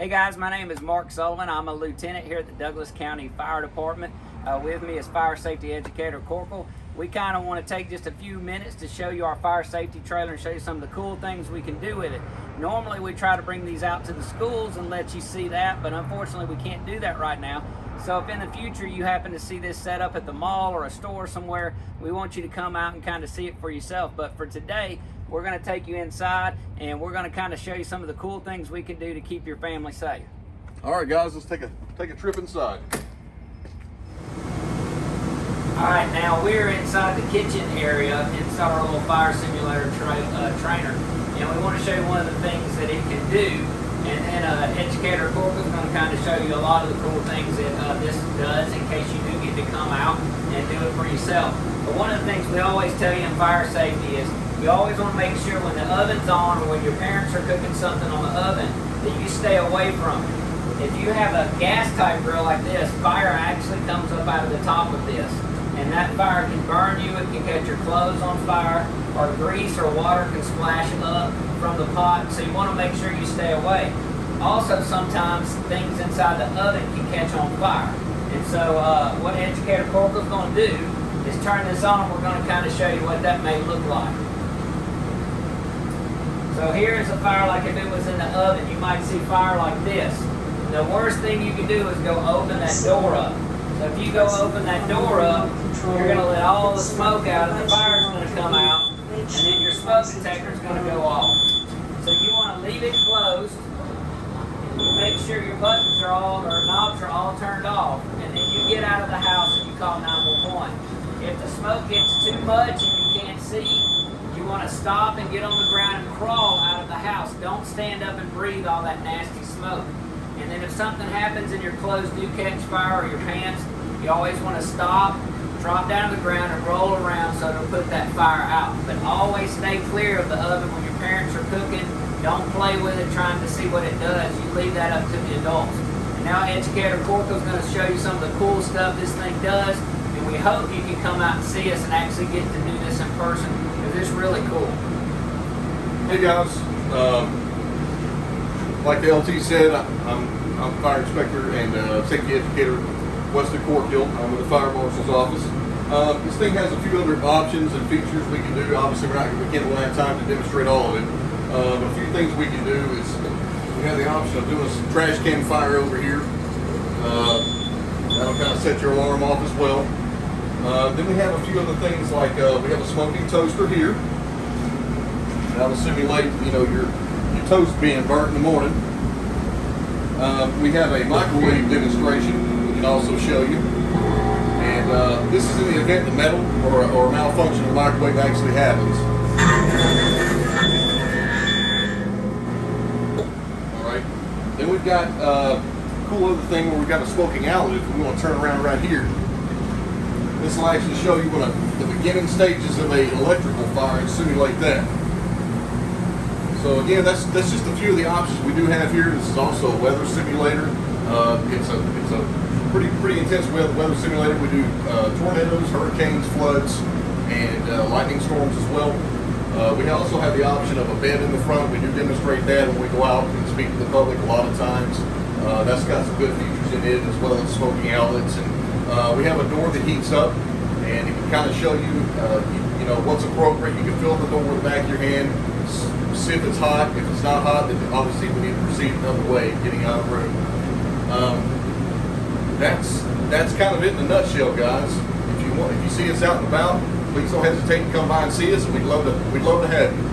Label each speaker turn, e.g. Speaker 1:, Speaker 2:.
Speaker 1: Hey guys, my name is Mark Sullivan. I'm a lieutenant here at the Douglas County Fire Department. Uh, with me is fire safety educator Corporal. We kind of want to take just a few minutes to show you our fire safety trailer and show you some of the cool things we can do with it. Normally we try to bring these out to the schools and let you see that, but unfortunately we can't do that right now. So if in the future you happen to see this set up at the mall or a store somewhere, we want you to come out and kind of see it for yourself. But for today, we're going to take you inside and we're going to kind of show you some of the cool things we can do to keep your family safe.
Speaker 2: All right, guys, let's take a take a trip inside.
Speaker 1: All right, now we're inside the kitchen area, inside our little fire simulator tra uh, trainer, and we want to show you one of the things that it can do and then uh, Educator Corporal is going to kind of show you a lot of the cool things that uh, this does in case you do get to come out and do it for yourself. But one of the things we always tell you in fire safety is we always want to make sure when the oven's on or when your parents are cooking something on the oven that you stay away from it. If you have a gas type grill like this, fire actually comes up out of the top of this. And that fire can burn you, it can catch your clothes on fire, or grease or water can splash up from the pot, so you want to make sure you stay away. Also, sometimes things inside the oven can catch on fire. And so uh, what Educator Corporal is going to do is turn this on we're going to kind of show you what that may look like. So here is a fire like if it was in the oven, you might see fire like this. The worst thing you can do is go open that door up. So if you go open that door up, you're going to let all the smoke out and the fire's going to come out and then your smoke detector is going to go off. So you want to leave it closed. Make sure your buttons are all, or knobs are all turned off. And then you get out of the house and you call 911. If the smoke gets too much and you can't see, want to stop and get on the ground and crawl out of the house. Don't stand up and breathe all that nasty smoke. And then if something happens and your clothes do catch fire or your pants, you always want to stop, drop down to the ground and roll around so it'll put that fire out. But always stay clear of the oven when your parents are cooking. Don't play with it trying to see what it does. You leave that up to the adults. And now Educator Corco is going to show you some of the cool stuff this thing does. And we hope you can come out and see us and actually get to do this person it's really cool.
Speaker 2: Hey guys, um, like the LT said, I'm, I'm fire inspector and uh, safety educator Weston Corkhill. I'm with the fire marshal's office. Um, this thing has a few other options and features we can do. Obviously, we're not, we can't really have time to demonstrate all of it. Uh, but a few things we can do is we have the option of doing some trash can fire over here. Uh, that'll kind of set your alarm off as well. Uh, then we have a few other things like uh, we have a smoking toaster here. That'll simulate, you know, your your toast being burnt in the morning. Uh, we have a microwave demonstration we can also show you. And uh, this is in the event the metal or, or malfunction of the microwave actually happens. All right. Then we've got uh, a cool other thing where we've got a smoking outlet if we want to turn around right here. This will actually show you what a, the beginning stages of a electrical fire and simulate that. So again, that's that's just a few of the options we do have here. This is also a weather simulator. Uh, it's a it's a pretty pretty intense weather, weather simulator. We do uh, tornadoes, hurricanes, floods, and uh, lightning storms as well. Uh, we also have the option of a bed in the front. We do demonstrate that when we go out and speak to the public a lot of times. Uh, that's got some good features in it as well as smoking outlets. And uh, we have a door that heats up and it can kind of show you, uh, you, you know, what's appropriate. You can fill the door with the back of your hand, see if it's hot. If it's not hot, then obviously we need to proceed another way, getting out of the room. Um, that's that's kind of it in a nutshell, guys. If you want, if you see us out and about, please don't hesitate to come by and see us. We'd love to we'd love to have you.